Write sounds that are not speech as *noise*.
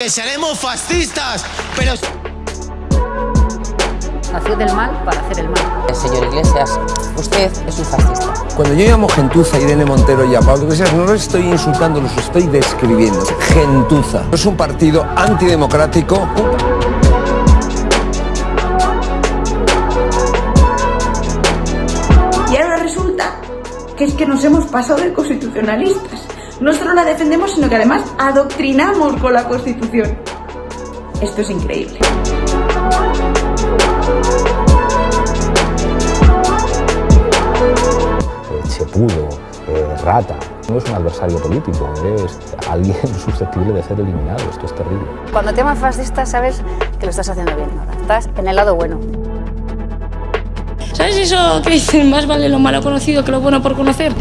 Que seremos fascistas, pero... Nació del mal para hacer el mal. Señor Iglesias, usted es un fascista. Cuando yo llamo gentuza a Irene Montero y a Pablo Iglesias, no los estoy insultando, los estoy describiendo. Gentuza. Es un partido antidemocrático. Y ahora resulta que es que nos hemos pasado de constitucionalistas. No solo la defendemos, sino que además adoctrinamos con la Constitución. Esto es increíble. Chepudo, eh, rata. No es un adversario político, es alguien *laughs* susceptible de ser eliminado. Esto es terrible. Cuando te llaman fascista sabes que lo estás haciendo bien. Estás en el lado bueno. ¿Sabes eso que dicen más vale lo malo conocido que lo bueno por conocer?